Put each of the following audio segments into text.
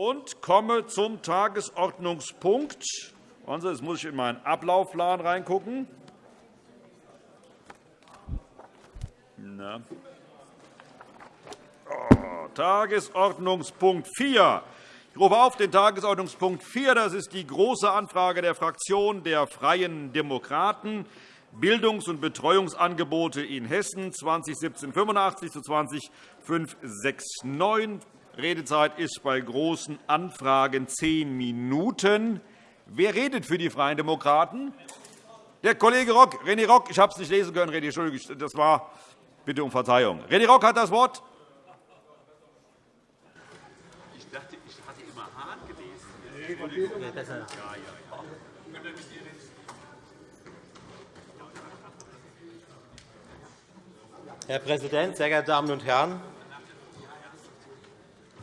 und komme zum Tagesordnungspunkt. Jetzt muss ich in meinen Ablaufplan reingucken. Na. Oh, Tagesordnungspunkt 4. Ich rufe auf den Tagesordnungspunkt 4. Das ist die Große Anfrage der Fraktion der Freien Demokraten. Bildungs- und Betreuungsangebote in Hessen 2017-85 zu 20 Redezeit ist bei Großen Anfragen zehn Minuten. Wer redet für die Freien Demokraten? Der Kollege Rock, René Rock. Ich habe es nicht lesen können, René. Entschuldigung, das war bitte um Verzeihung. René Rock hat das Wort. Ich dachte, ich hatte immer Hahn gelesen. Ja, ja. Herr Präsident, sehr geehrte Damen und Herren!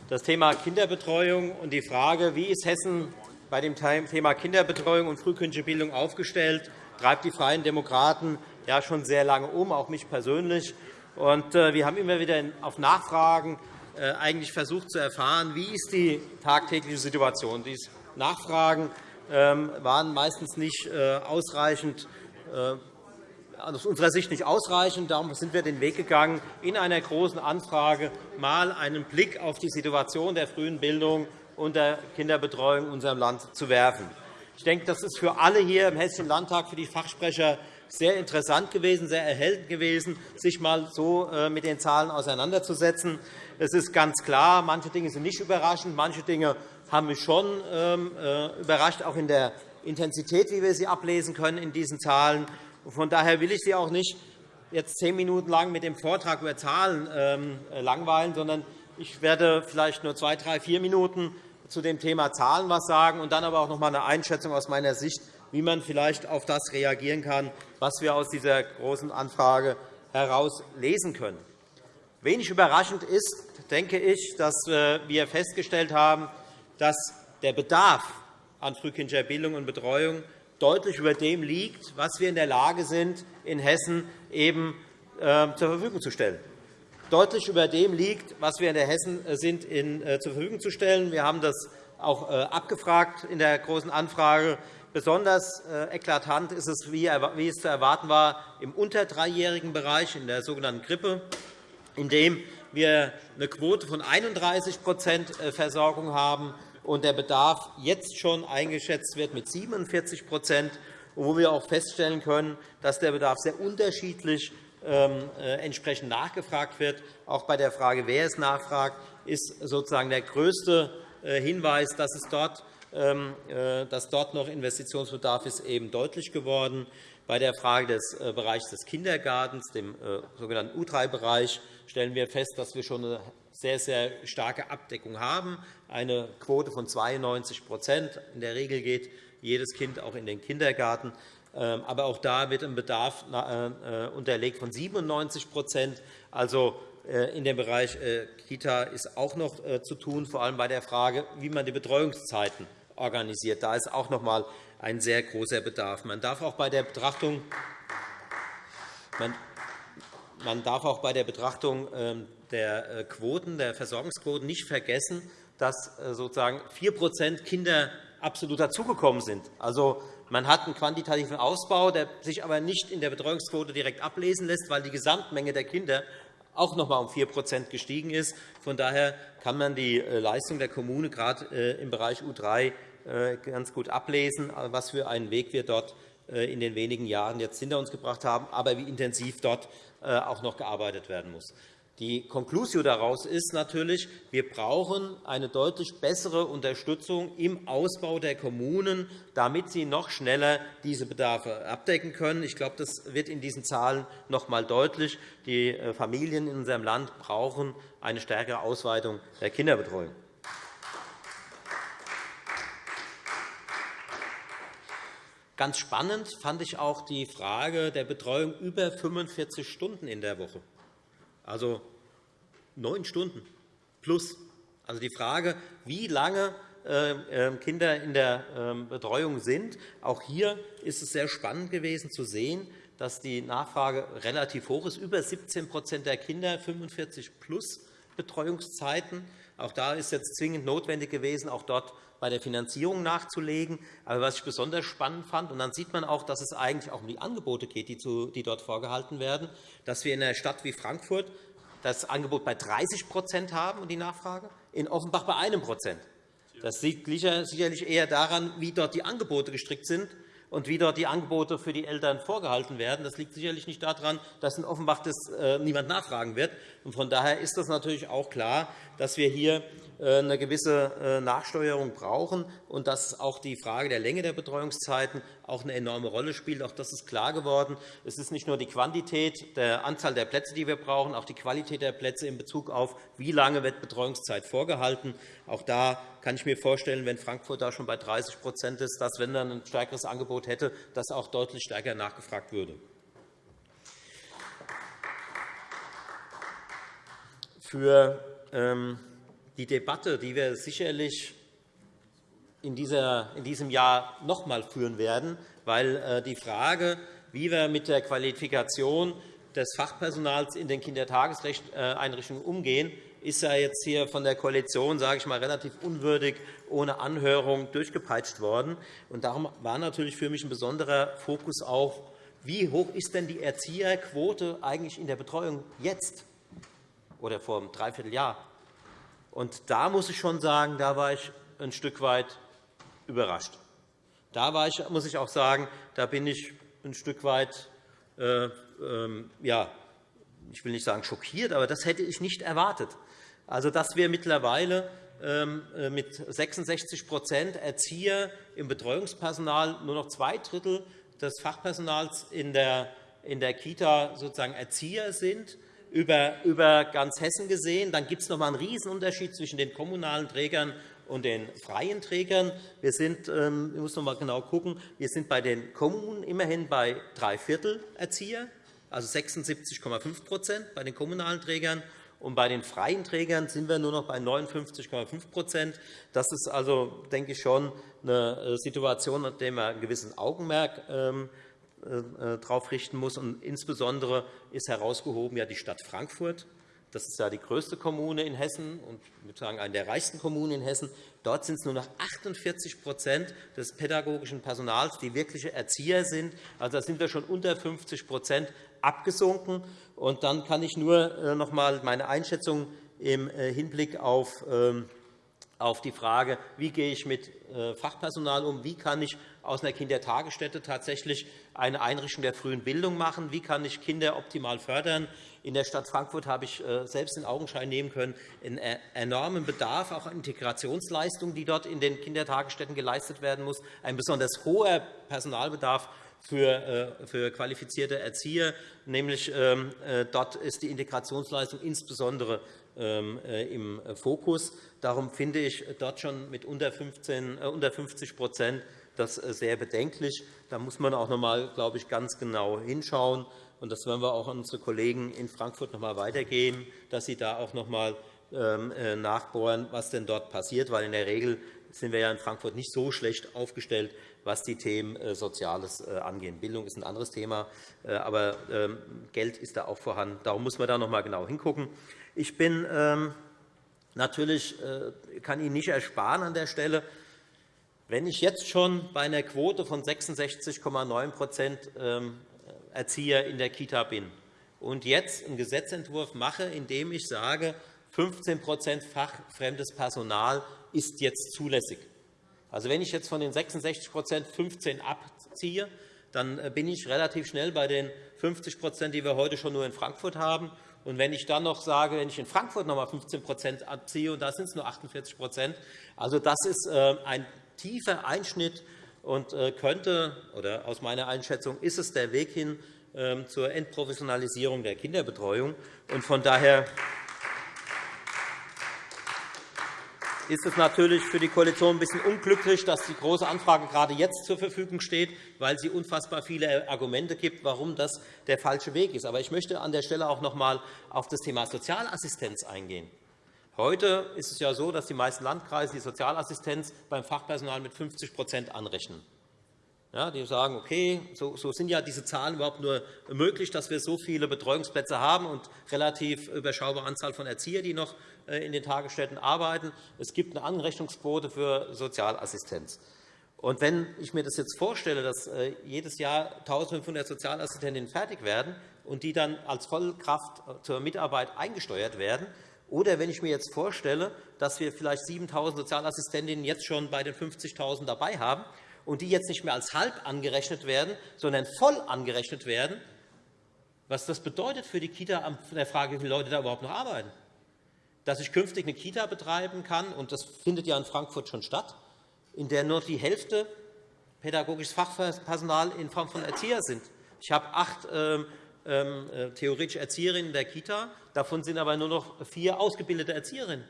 Das Thema Kinderbetreuung und die Frage, wie ist Hessen bei dem Thema Kinderbetreuung und frühkindliche Bildung aufgestellt, treibt die Freien Demokraten ja schon sehr lange um, auch mich persönlich. Äh, wir haben immer wieder auf Nachfragen äh, eigentlich versucht zu erfahren, wie ist die tagtägliche Situation. Diese Nachfragen ähm, waren meistens nicht äh, ausreichend aus unserer Sicht nicht ausreichend. Darum sind wir den Weg gegangen, in einer Großen Anfrage mal einen Blick auf die Situation der frühen Bildung und der Kinderbetreuung in unserem Land zu werfen. Ich denke, das ist für alle hier im Hessischen Landtag, für die Fachsprecher, sehr interessant gewesen, sehr erhellend gewesen, sich einmal so äh, mit den Zahlen auseinanderzusetzen. Es ist ganz klar, manche Dinge sind nicht überraschend, manche Dinge haben mich schon ähm, äh, überrascht, auch in der Intensität, wie wir sie ablesen können in diesen Zahlen. Von daher will ich Sie auch nicht jetzt zehn Minuten lang mit dem Vortrag über Zahlen ähm, äh, langweilen, sondern ich werde vielleicht nur zwei, drei, vier Minuten zu dem Thema Zahlen etwas sagen und dann aber auch noch einmal eine Einschätzung aus meiner Sicht, wie man vielleicht auf das reagieren kann, was wir aus dieser Großen Anfrage heraus lesen können. Wenig überraschend ist, denke ich, dass äh, wir festgestellt haben, dass der Bedarf an frühkindlicher Bildung und Betreuung deutlich über dem liegt, was wir in der Lage sind, in Hessen eben ähm, zur Verfügung zu stellen. Deutlich über dem liegt, was wir in der Hessen äh, sind, in, äh, zur Verfügung zu stellen. Wir haben das auch äh, abgefragt in der Großen Anfrage. Besonders eklatant ist es, wie es zu erwarten war, im unter dreijährigen Bereich, in der sogenannten Grippe, in dem wir eine Quote von 31% Versorgung haben und der Bedarf jetzt schon eingeschätzt wird mit 47% wo wir auch feststellen können, dass der Bedarf sehr unterschiedlich ähm, äh, entsprechend nachgefragt wird. Auch bei der Frage, wer es nachfragt, ist sozusagen der größte äh, Hinweis, dass es dort ähm, äh, dass dort noch Investitionsbedarf ist, eben deutlich geworden. Bei der Frage des Bereichs des Kindergartens, dem sogenannten U3-Bereich, stellen wir fest, dass wir schon eine sehr, sehr starke Abdeckung haben, eine Quote von 92% In der Regel geht jedes Kind auch in den Kindergarten. Ähm, aber auch da wird ein Bedarf äh, unterlegt von 97% Also äh, in dem Bereich äh, Kita ist auch noch zu tun, vor allem bei der Frage, wie man die Betreuungszeiten organisiert. Da ist auch noch einmal ein sehr großer Bedarf. Man darf auch bei der Betrachtung man darf auch bei der Betrachtung ähm, der Quoten, der Versorgungsquoten nicht vergessen, dass sozusagen 4% Kinder absolut dazugekommen sind. Also, man hat einen quantitativen Ausbau, der sich aber nicht in der Betreuungsquote direkt ablesen lässt, weil die Gesamtmenge der Kinder auch noch einmal um 4% gestiegen ist. Von daher kann man die äh, Leistung der Kommune gerade äh, im Bereich U3 äh, ganz gut ablesen, was für einen Weg wir dort in den wenigen Jahren jetzt hinter uns gebracht haben, aber wie intensiv dort auch noch gearbeitet werden muss. Die Conclusio daraus ist natürlich, wir brauchen eine deutlich bessere Unterstützung im Ausbau der Kommunen, damit sie noch schneller diese Bedarfe abdecken können. Ich glaube, das wird in diesen Zahlen noch einmal deutlich. Die äh, Familien in unserem Land brauchen eine stärkere Ausweitung der Kinderbetreuung. Ganz spannend fand ich auch die Frage der Betreuung über 45 Stunden in der Woche also neun Stunden plus. Also die Frage, wie lange äh, ähm, Kinder in der ähm, Betreuung sind. Auch hier ist es sehr spannend gewesen zu sehen, dass die Nachfrage relativ hoch ist. Über 17% der Kinder 45 plus Betreuungszeiten. Auch da ist jetzt zwingend notwendig gewesen, auch dort bei der Finanzierung nachzulegen. Aber was ich besonders spannend fand, und dann sieht man auch, dass es eigentlich auch um die Angebote geht, die, dort vorgehalten werden, dass wir in einer Stadt wie Frankfurt das Angebot bei 30% haben und die Nachfrage, in Offenbach bei einem Das liegt sicherlich eher daran, wie dort die Angebote gestrickt sind und wie dort die Angebote für die Eltern vorgehalten werden. Das liegt sicherlich nicht daran, dass in Offenbach das äh, niemand nachfragen wird. Von daher ist es natürlich auch klar, dass wir hier äh, eine gewisse äh, Nachsteuerung brauchen und dass auch die Frage der Länge der Betreuungszeiten auch eine enorme Rolle spielt. Auch das ist klar geworden. Es ist nicht nur die Quantität der Anzahl der Plätze, die wir brauchen, auch die Qualität der Plätze in Bezug auf, wie lange wird Betreuungszeit vorgehalten. Auch da kann ich mir vorstellen, wenn Frankfurt da schon bei 30% ist, dass, wenn dann ein stärkeres Angebot hätte, das auch deutlich stärker nachgefragt würde. Für ähm, die Debatte, die wir sicherlich in, diesem Jahr noch einmal führen werden, weil äh, die Frage, wie wir mit der Qualifikation des Fachpersonals in den Kindertageseinrichtungen umgehen, ist ja jetzt hier von der Koalition sage ich mal, relativ unwürdig ohne Anhörung durchgepeitscht worden. Und darum war natürlich für mich ein besonderer Fokus auf, wie hoch ist denn die Erzieherquote eigentlich in der Betreuung jetzt oder vor einem Dreivierteljahr? Und da muss ich schon sagen, da war ich ein Stück weit überrascht. Da war ich, muss ich auch sagen, da bin ich ein Stück weit, äh, äh, ja, ich will nicht sagen schockiert, aber das hätte ich nicht erwartet. Also, dass wir mittlerweile ähm, äh, mit 66% Erzieher im Betreuungspersonal nur noch zwei Drittel des Fachpersonals in der, in der Kita sozusagen Erzieher sind über, über ganz Hessen gesehen. Dann gibt es noch einmal einen Riesenunterschied zwischen den kommunalen Trägern und den freien Trägern. Wir sind, ähm, ich muss noch einmal genau gucken, wir sind bei den Kommunen immerhin bei drei Viertel Erzieher, also 76,5% bei den kommunalen Trägern. Und bei den freien Trägern sind wir nur noch bei 59,5% Das ist also, denke ich, schon eine äh, Situation, an der man ein gewisses Augenmerk ähm, äh, äh, darauf richten muss. Und insbesondere ist herausgehoben ja die Stadt Frankfurt. Das ist ja die größte Kommune in Hessen und ich sagen, eine der reichsten Kommunen in Hessen. Dort sind es nur noch 48% des pädagogischen Personals, die wirkliche Erzieher sind. Also da sind wir schon unter 50% abgesunken. Und dann kann ich nur äh, noch einmal meine Einschätzung im Hinblick auf ähm, auf die Frage, wie gehe ich mit Fachpersonal um, wie kann ich aus einer Kindertagesstätte tatsächlich eine Einrichtung der frühen Bildung machen? Wie kann ich Kinder optimal fördern? In der Stadt Frankfurt habe ich äh, selbst in Augenschein nehmen können, einen enormen Bedarf auch an Integrationsleistungen, die dort in den Kindertagesstätten geleistet werden muss, ein besonders hoher Personalbedarf für, äh, für qualifizierte Erzieher. Nämlich, ähm, äh, dort ist die Integrationsleistung insbesondere ähm, im Fokus. Darum finde ich dort schon mit unter 50 das äh, sehr bedenklich. Da muss man auch noch einmal, glaube ich, ganz genau hinschauen. Und das werden wir auch an unsere Kollegen in Frankfurt noch einmal weitergeben, dass sie da auch noch einmal äh, nachbohren, was denn dort passiert. Weil in der Regel sind wir ja in Frankfurt nicht so schlecht aufgestellt, was die Themen äh, Soziales angeht. Bildung ist ein anderes Thema, aber ähm, Geld ist da auch vorhanden. Darum muss man da noch einmal genau hingucken. Ich bin ähm, natürlich kann Ihnen nicht ersparen an der Stelle, wenn ich jetzt schon bei einer Quote von 66,9% ähm, Erzieher in der Kita bin und jetzt einen Gesetzentwurf mache, in dem ich sage, 15% fachfremdes Personal ist jetzt zulässig. Also, wenn ich jetzt von den 66% 15 abziehe, dann äh, bin ich relativ schnell bei den 50% die wir heute schon nur in Frankfurt haben. Und wenn ich dann noch sage, wenn ich in Frankfurt noch einmal 15% abziehe, und da sind es nur 48% also das ist äh, ein tiefer Einschnitt und äh, könnte, oder aus meiner Einschätzung ist es der Weg hin ähm, zur Entprofessionalisierung der Kinderbetreuung. von daher ist es natürlich für die Koalition ein bisschen unglücklich, dass die Große Anfrage gerade jetzt zur Verfügung steht, weil sie unfassbar viele Argumente gibt, warum das der falsche Weg ist. Aber ich möchte an der Stelle auch noch einmal auf das Thema Sozialassistenz eingehen. Heute ist es ja so, dass die meisten Landkreise die Sozialassistenz beim Fachpersonal mit 50% anrechnen. Ja, die sagen, okay, so, so sind ja diese Zahlen überhaupt nur möglich, dass wir so viele Betreuungsplätze haben und relativ überschaubare Anzahl von Erziehern, die noch äh, in den Tagesstätten arbeiten. Es gibt eine Anrechnungsquote für Sozialassistenz. Und wenn ich mir das jetzt vorstelle, dass äh, jedes Jahr 1.500 Sozialassistentinnen fertig werden und die dann als Vollkraft zur Mitarbeit eingesteuert werden, oder wenn ich mir jetzt vorstelle, dass wir vielleicht 7.000 Sozialassistentinnen jetzt schon bei den 50.000 dabei haben und die jetzt nicht mehr als halb angerechnet werden, sondern voll angerechnet werden, was das bedeutet für die Kita an der Frage, wie viele Leute da überhaupt noch arbeiten. Dass ich künftig eine Kita betreiben kann, und das findet ja in Frankfurt schon statt, in der nur die Hälfte pädagogisches Fachpersonal in Form von Erzieher sind. Ich habe acht ähm, ähm, äh, theoretische Erzieherinnen in der Kita, davon sind aber nur noch vier ausgebildete Erzieherinnen.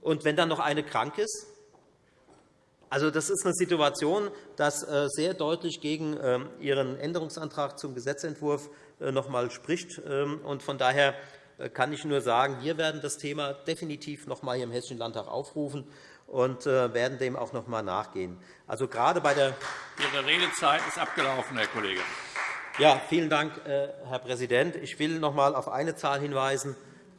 Und wenn dann noch eine krank ist, also, das ist eine Situation, die äh, sehr deutlich gegen ähm, Ihren Änderungsantrag zum Gesetzentwurf äh, noch einmal spricht. Ähm, von daher äh, kann ich nur sagen, wir werden das Thema definitiv noch einmal im Hessischen Landtag aufrufen und werden dem auch noch einmal nachgehen. Also, gerade bei der Ihre Redezeit ist abgelaufen, Herr Kollege. Ja, vielen Dank, Herr Präsident. Ich will noch einmal auf eine Zahl hinweisen.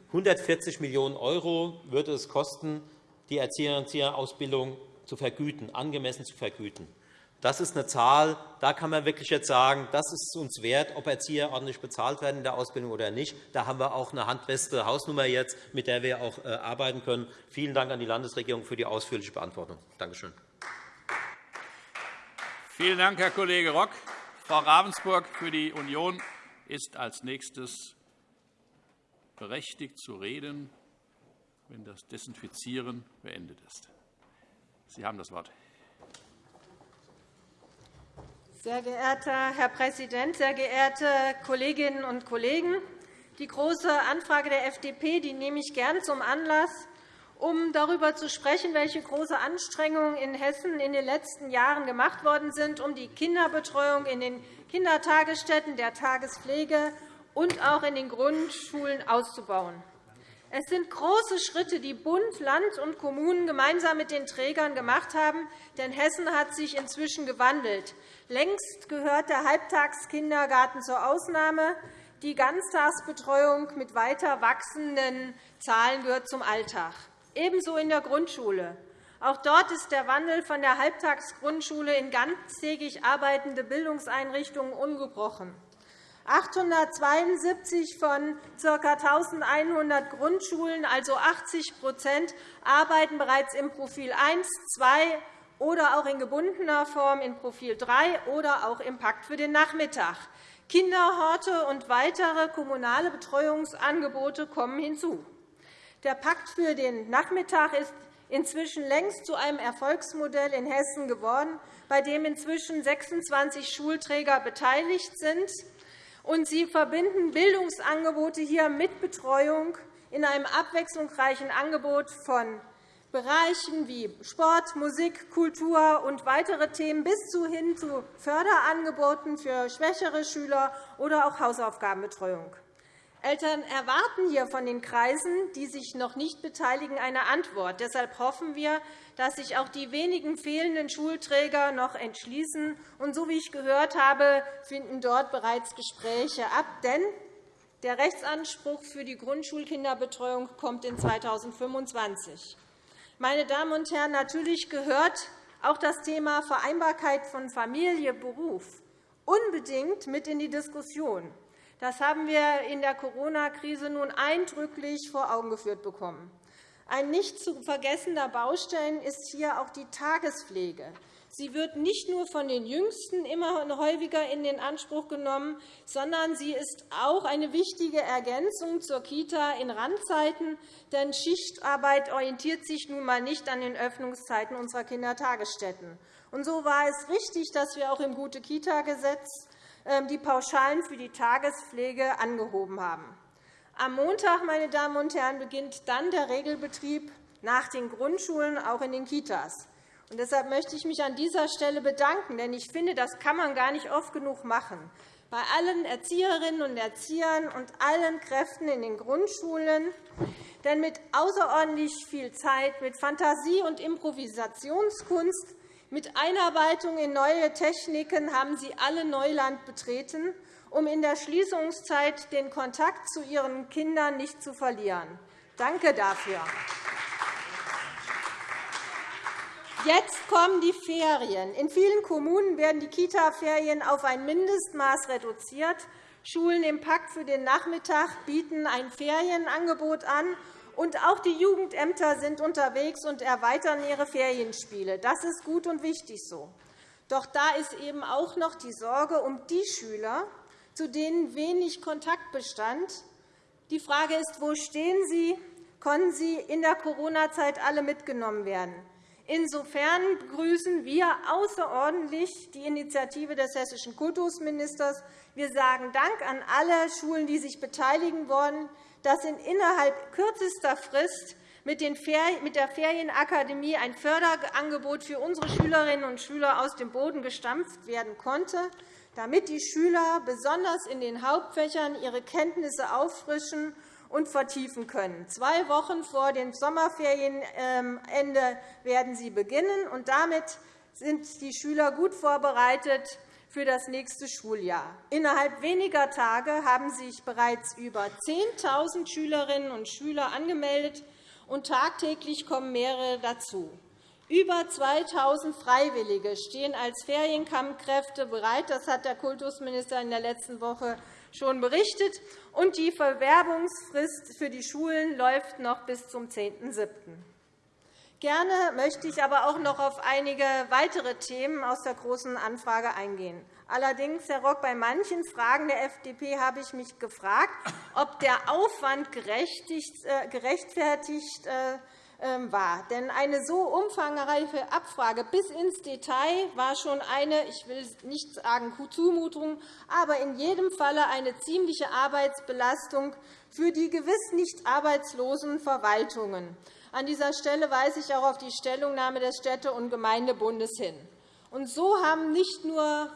140 Millionen € würde es kosten, die Erzieherausbildung zu vergüten, angemessen zu vergüten. Das ist eine Zahl, da kann man wirklich jetzt sagen, das ist uns wert, ob Erzieher ordentlich bezahlt werden in der Ausbildung oder nicht. Da haben wir auch eine handfeste Hausnummer jetzt, mit der wir auch äh, arbeiten können. Vielen Dank an die Landesregierung für die ausführliche Beantwortung. Danke schön. Vielen Dank, Herr Kollege Rock. Frau Ravensburg für die Union ist als nächstes berechtigt zu reden, wenn das Desinfizieren beendet ist. Sie haben das Wort. Sehr geehrter Herr Präsident, sehr geehrte Kolleginnen und Kollegen! Die Große Anfrage der FDP die nehme ich gern zum Anlass, um darüber zu sprechen, welche große Anstrengungen in Hessen in den letzten Jahren gemacht worden sind, um die Kinderbetreuung in den Kindertagesstätten, der Tagespflege und auch in den Grundschulen auszubauen. Es sind große Schritte, die Bund, Land und Kommunen gemeinsam mit den Trägern gemacht haben, denn Hessen hat sich inzwischen gewandelt. Längst gehört der Halbtagskindergarten zur Ausnahme. Die Ganztagsbetreuung mit weiter wachsenden Zahlen gehört zum Alltag. Ebenso in der Grundschule. Auch dort ist der Wandel von der Halbtagsgrundschule in ganztägig arbeitende Bildungseinrichtungen ungebrochen. 872 von ca. 1.100 Grundschulen, also 80% arbeiten bereits im Profil 1, 2 oder auch in gebundener Form in Profil 3 oder auch im Pakt für den Nachmittag. Kinderhorte und weitere kommunale Betreuungsangebote kommen hinzu. Der Pakt für den Nachmittag ist inzwischen längst zu einem Erfolgsmodell in Hessen geworden, bei dem inzwischen 26 Schulträger beteiligt sind und sie verbinden Bildungsangebote hier mit Betreuung in einem abwechslungsreichen Angebot von Bereichen wie Sport, Musik, Kultur und weitere Themen bis hin zu Förderangeboten für schwächere Schüler oder auch Hausaufgabenbetreuung. Eltern erwarten hier von den Kreisen, die sich noch nicht beteiligen, eine Antwort. Deshalb hoffen wir, dass sich auch die wenigen fehlenden Schulträger noch entschließen. Und so wie ich gehört habe, finden dort bereits Gespräche ab. Denn der Rechtsanspruch für die Grundschulkinderbetreuung kommt in 2025. Meine Damen und Herren, natürlich gehört auch das Thema Vereinbarkeit von Familie und Beruf unbedingt mit in die Diskussion. Das haben wir in der Corona-Krise nun eindrücklich vor Augen geführt bekommen. Ein nicht zu vergessender Baustein ist hier auch die Tagespflege. Sie wird nicht nur von den Jüngsten immer häufiger in den Anspruch genommen, sondern sie ist auch eine wichtige Ergänzung zur Kita in Randzeiten. Denn Schichtarbeit orientiert sich nun einmal nicht an den Öffnungszeiten unserer Kindertagesstätten. Und so war es richtig, dass wir auch im Gute-Kita-Gesetz die Pauschalen für die Tagespflege angehoben haben. Am Montag meine Damen und Herren, beginnt dann der Regelbetrieb nach den Grundschulen auch in den Kitas. Und deshalb möchte ich mich an dieser Stelle bedanken, denn ich finde, das kann man gar nicht oft genug machen. Bei allen Erzieherinnen und Erziehern und allen Kräften in den Grundschulen. Denn mit außerordentlich viel Zeit, mit Fantasie und Improvisationskunst Mit Einarbeitung in neue Techniken haben Sie alle Neuland betreten, um in der Schließungszeit den Kontakt zu Ihren Kindern nicht zu verlieren. Danke dafür. Jetzt kommen die Ferien. In vielen Kommunen werden die Kita-Ferien auf ein Mindestmaß reduziert. Schulen im Pakt für den Nachmittag bieten ein Ferienangebot an, und auch die Jugendämter sind unterwegs und erweitern ihre Ferienspiele. Das ist gut und wichtig so. Doch da ist eben auch noch die Sorge um die Schüler, zu denen wenig Kontakt bestand. Die Frage ist, wo stehen sie? Konnten sie in der Corona-Zeit alle mitgenommen werden? Insofern begrüßen wir außerordentlich die Initiative des hessischen Kultusministers. Wir sagen Dank an alle Schulen, die sich beteiligen wollen, dass in innerhalb kürzester Frist mit der Ferienakademie ein Förderangebot für unsere Schülerinnen und Schüler aus dem Boden gestampft werden konnte, damit die Schüler besonders in den Hauptfächern ihre Kenntnisse auffrischen und vertiefen können. Zwei Wochen vor dem Sommerferienende werden sie beginnen, und damit sind die Schüler gut vorbereitet für das nächste Schuljahr. Innerhalb weniger Tage haben sich bereits über 10.000 Schülerinnen und Schüler angemeldet, und tagtäglich kommen mehrere dazu. Über 2.000 Freiwillige stehen als Ferienkampfkräfte bereit. Das hat der Kultusminister in der letzten Woche schon berichtet. Und die Verwerbungsfrist für die Schulen läuft noch bis zum 10.07. Gerne möchte ich aber auch noch auf einige weitere Themen aus der Großen Anfrage eingehen. Allerdings, Herr Rock, bei manchen Fragen der FDP habe ich mich gefragt, ob der Aufwand äh, gerechtfertigt äh, ähm, war. Denn eine so umfangreiche Abfrage bis ins Detail war schon eine, ich will nicht sagen Zumutung, aber in jedem Falle eine ziemliche Arbeitsbelastung für die gewiss nicht arbeitslosen Verwaltungen. An dieser Stelle weise ich auch auf die Stellungnahme des Städte- und Gemeindebundes hin. Und so haben nicht nur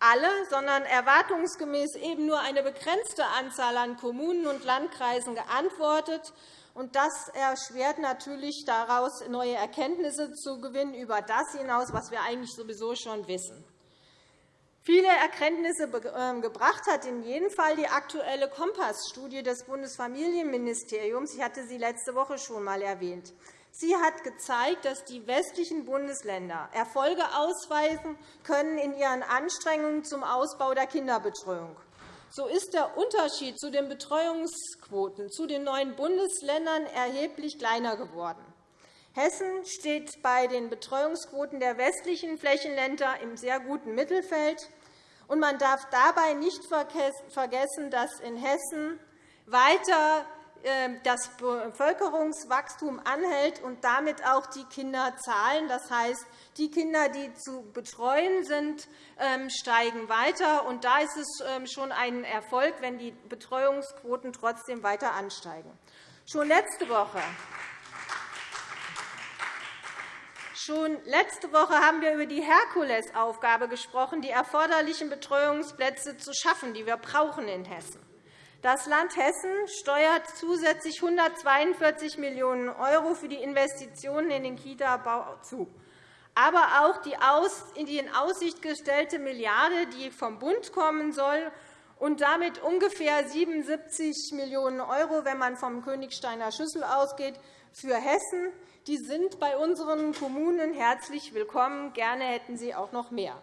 alle, sondern erwartungsgemäß eben nur eine begrenzte Anzahl an Kommunen und Landkreisen geantwortet. Und das erschwert natürlich daraus, neue Erkenntnisse zu gewinnen über das hinaus, was wir eigentlich sowieso schon wissen. Viele Erkenntnisse ähm, gebracht hat in jedem Fall die aktuelle Kompass-Studie des Bundesfamilienministeriums. Ich hatte sie letzte Woche schon einmal erwähnt. Sie hat gezeigt, dass die westlichen Bundesländer Erfolge ausweisen können in ihren Anstrengungen zum Ausbau der Kinderbetreuung. So ist der Unterschied zu den Betreuungsquoten zu den neuen Bundesländern erheblich kleiner geworden. Hessen steht bei den Betreuungsquoten der westlichen Flächenländer im sehr guten Mittelfeld. Und man darf dabei nicht vergessen, dass in Hessen weiter ähm, das Bevölkerungswachstum anhält und damit auch die Kinderzahlen. Das heißt, die Kinder, die zu betreuen sind, ähm, steigen weiter. Und da ist es ähm, schon ein Erfolg, wenn die Betreuungsquoten trotzdem weiter ansteigen. Schon letzte Woche Schon letzte Woche haben wir über die Herkulesaufgabe gesprochen, die erforderlichen Betreuungsplätze zu schaffen, die wir brauchen in Hessen. Das Land Hessen steuert zusätzlich 142 Millionen € für die Investitionen in den Kita-Bau zu. Aber auch die in Aussicht gestellte Milliarde, die vom Bund kommen soll, und damit ungefähr 77 Millionen €, wenn man vom Königsteiner Schüssel ausgeht, für Hessen, die sind bei unseren Kommunen herzlich willkommen. Gerne hätten sie auch noch mehr.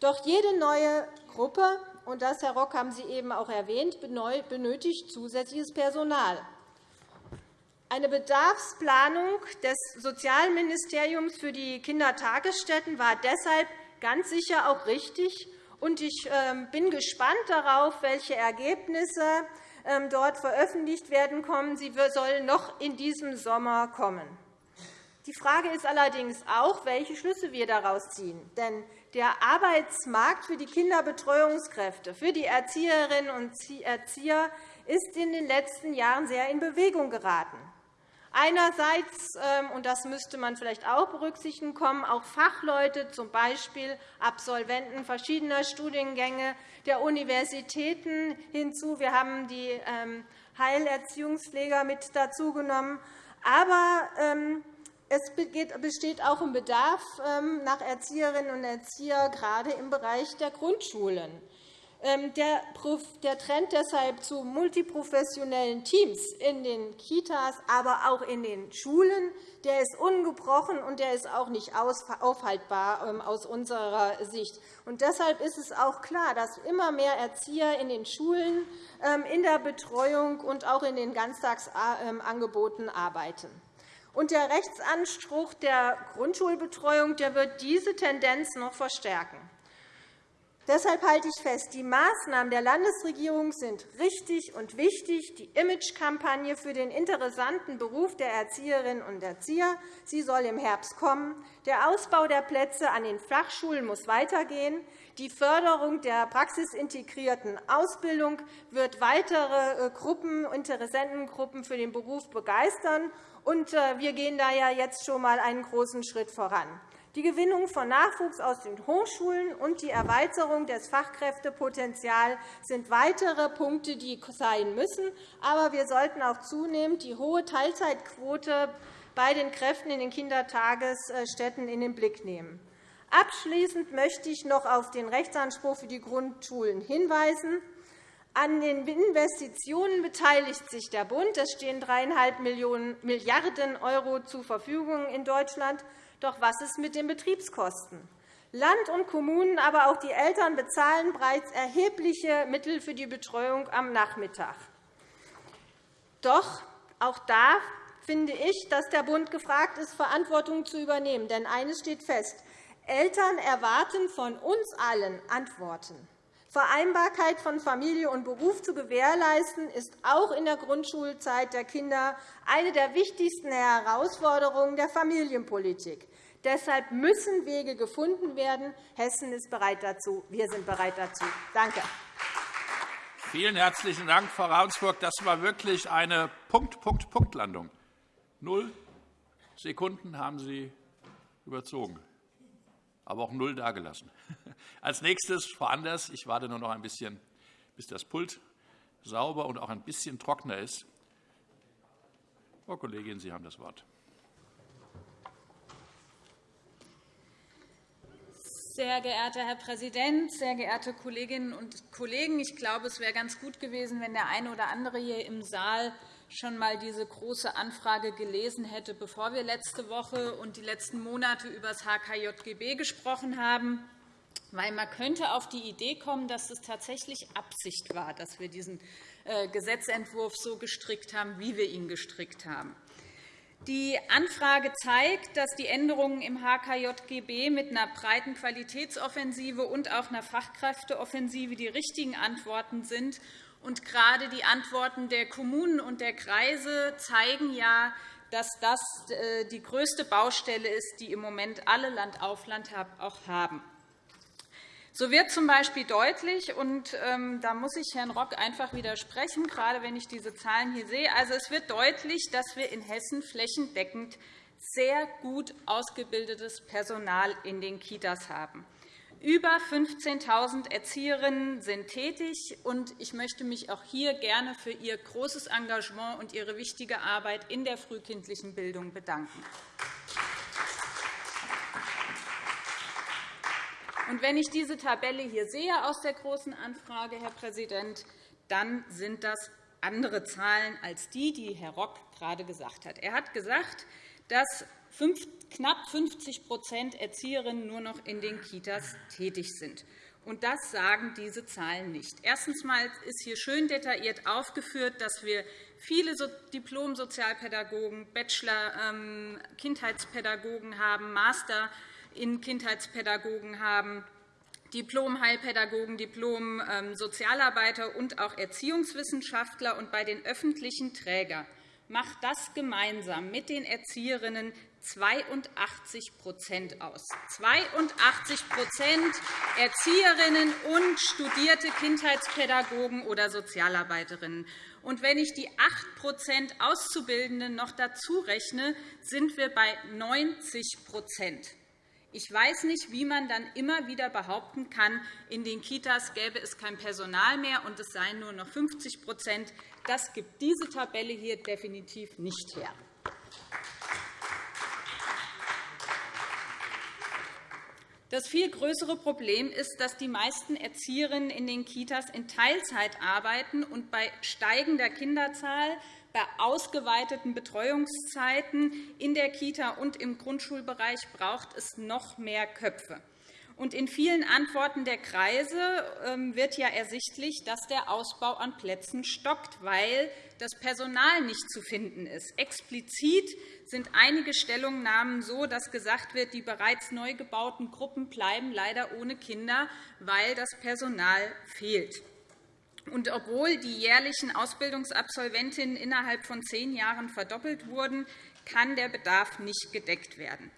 Doch jede neue Gruppe und das, Herr Rock, haben Sie eben auch erwähnt, benötigt zusätzliches Personal. Eine Bedarfsplanung des Sozialministeriums für die Kindertagesstätten war deshalb ganz sicher auch richtig. Ich ähm, bin gespannt darauf, welche Ergebnisse ähm, dort veröffentlicht werden kommen. Sie sollen noch in diesem Sommer kommen. Die Frage ist allerdings auch, welche Schlüsse wir daraus ziehen. Denn der Arbeitsmarkt für die Kinderbetreuungskräfte, für die Erzieherinnen und Erzieher ist in den letzten Jahren sehr in Bewegung geraten. Einerseits, ähm, und das müsste man vielleicht auch berücksichtigen, kommen auch Fachleute, z. B. Absolventen verschiedener Studiengänge der Universitäten hinzu. Wir haben die ähm, Heilerziehungspfleger mit dazugenommen. Aber ähm, Es besteht auch ein Bedarf ähm, nach Erzieherinnen und Erziehern, gerade im Bereich der Grundschulen. Ähm, der Trend deshalb zu multiprofessionellen Teams in den Kitas, aber auch in den Schulen, der ist ungebrochen und der ist auch nicht aufhaltbar ähm, aus unserer Sicht. Und deshalb ist es auch klar, dass immer mehr Erzieher in den Schulen, in der Betreuung und auch in den Ganztagsangeboten arbeiten. Und der Rechtsanspruch der Grundschulbetreuung der wird diese Tendenz noch verstärken. Deshalb halte ich fest, die Maßnahmen der Landesregierung sind richtig und wichtig. Die Imagekampagne für den interessanten Beruf der Erzieherinnen und Erzieher sie soll im Herbst kommen. Der Ausbau der Plätze an den Fachschulen muss weitergehen. Die Förderung der praxisintegrierten Ausbildung wird weitere äh, Gruppen, Interessentengruppen für den Beruf begeistern. Äh, wir gehen da ja jetzt schon einmal einen großen Schritt voran. Die Gewinnung von Nachwuchs aus den Hochschulen und die Erweiterung des Fachkräftepotenzials sind weitere Punkte, die sein müssen. Aber wir sollten auch zunehmend die hohe Teilzeitquote bei den Kräften in den Kindertagesstätten in den Blick nehmen. Abschließend möchte ich noch auf den Rechtsanspruch für die Grundschulen hinweisen. An den Investitionen beteiligt sich der Bund. Es stehen 3,5 Milliarden € zur Verfügung in Deutschland. Doch was ist mit den Betriebskosten? Land und Kommunen, aber auch die Eltern bezahlen bereits erhebliche Mittel für die Betreuung am Nachmittag. Doch auch da finde ich, dass der Bund gefragt ist, Verantwortung zu übernehmen. Denn eines steht fest. Eltern erwarten von uns allen Antworten. Vereinbarkeit von Familie und Beruf zu gewährleisten, ist auch in der Grundschulzeit der Kinder eine der wichtigsten Herausforderungen der Familienpolitik. Deshalb müssen Wege gefunden werden. Hessen ist bereit dazu. Wir sind bereit dazu. Danke. Vielen herzlichen Dank, Frau Ravensburg. Das war wirklich eine Punkt-Punkt-Punkt-Landung. Null Sekunden haben Sie überzogen, aber auch null dagelassen. Als nächstes Frau Anders. Ich warte nur noch ein bisschen, bis das Pult sauber und auch ein bisschen trockener ist. Frau Kollegin, Sie haben das Wort. Sehr geehrter Herr Präsident, sehr geehrte Kolleginnen und Kollegen! Ich glaube, es wäre ganz gut gewesen, wenn der eine oder andere hier im Saal schon einmal diese Große Anfrage gelesen hätte, bevor wir letzte Woche und die letzten Monate über das HKJGB gesprochen haben. Weil man könnte auf die Idee kommen, dass es tatsächlich Absicht war, dass wir diesen äh, Gesetzentwurf so gestrickt haben, wie wir ihn gestrickt haben. Die Anfrage zeigt, dass die Änderungen im HKJGB mit einer breiten Qualitätsoffensive und auch einer Fachkräfteoffensive die richtigen Antworten sind. Und gerade die Antworten der Kommunen und der Kreise zeigen ja, dass das äh, die größte Baustelle ist, die im Moment alle Land auf Land auch haben. So wird z. B. deutlich, und ähm, da muss ich Herrn Rock einfach widersprechen, gerade wenn ich diese Zahlen hier sehe. Also, es wird deutlich, dass wir in Hessen flächendeckend sehr gut ausgebildetes Personal in den Kitas haben. Über 15.000 Erzieherinnen sind tätig, und ich möchte mich auch hier gerne für Ihr großes Engagement und Ihre wichtige Arbeit in der frühkindlichen Bildung bedanken. Und wenn ich diese Tabelle hier sehe aus der Großen Anfrage, Herr Präsident, dann sind das andere Zahlen als die, die Herr Rock gerade gesagt hat. Er hat gesagt, dass knapp 50% Erzieherinnen nur noch in den Kitas tätig sind. Und das sagen diese Zahlen nicht. Erstens ist hier schön detailliert aufgeführt, dass wir viele Diplom-Sozialpädagogen, Bachelor-Kindheitspädagogen ähm, haben, Master in Kindheitspädagogen haben, Diplom-Heilpädagogen, Diplom-Sozialarbeiter und auch Erziehungswissenschaftler. Und bei den öffentlichen Trägern macht das gemeinsam mit den Erzieherinnen 82% aus. 82% Erzieherinnen und studierte Kindheitspädagogen oder Sozialarbeiterinnen. Und wenn ich die 8% Auszubildenden noch dazu rechne, sind wir bei 90 ich weiß nicht, wie man dann immer wieder behaupten kann, in den Kitas gäbe es kein Personal mehr und es seien nur noch 50 Das gibt diese Tabelle hier definitiv nicht her. Das viel größere Problem ist, dass die meisten Erzieherinnen in den Kitas in Teilzeit arbeiten und bei steigender Kinderzahl bei ausgeweiteten Betreuungszeiten in der Kita und im Grundschulbereich braucht es noch mehr Köpfe. Und in vielen Antworten der Kreise ähm, wird ja ersichtlich, dass der Ausbau an Plätzen stockt, weil das Personal nicht zu finden ist. Explizit sind einige Stellungnahmen so, dass gesagt wird, die bereits neu gebauten Gruppen bleiben leider ohne Kinder, weil das Personal fehlt. Und obwohl die jährlichen Ausbildungsabsolventinnen innerhalb von zehn Jahren verdoppelt wurden, kann der Bedarf nicht gedeckt werden.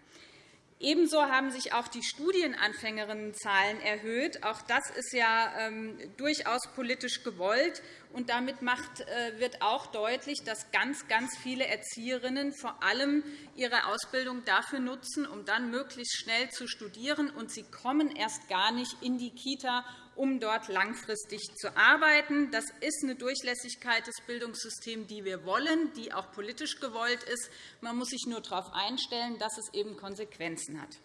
Ebenso haben sich auch die Studienanfängerinnenzahlen erhöht. Auch das ist ja ähm, durchaus politisch gewollt. Und damit äh, wird auch deutlich, dass ganz, ganz viele Erzieherinnen vor allem ihre Ausbildung dafür nutzen, um dann möglichst schnell zu studieren. Und sie kommen erst gar nicht in die Kita, um dort langfristig zu arbeiten. Das ist eine Durchlässigkeit des Bildungssystems, die wir wollen, die auch politisch gewollt ist. Man muss sich nur darauf einstellen, dass es eben Konsequenzen hat.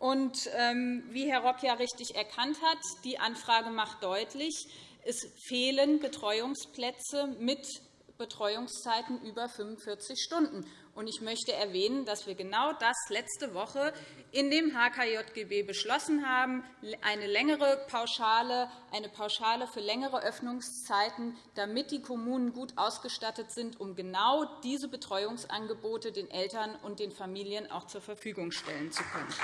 Und, ähm, wie Herr Rock ja richtig erkannt hat, die Anfrage macht deutlich, es fehlen Betreuungsplätze mit Betreuungszeiten über 45 Stunden. Ich möchte erwähnen, dass wir genau das letzte Woche in dem HKJGB beschlossen haben, eine längere Pauschale, eine Pauschale für längere Öffnungszeiten, damit die Kommunen gut ausgestattet sind, um genau diese Betreuungsangebote den Eltern und den Familien auch zur Verfügung stellen zu können.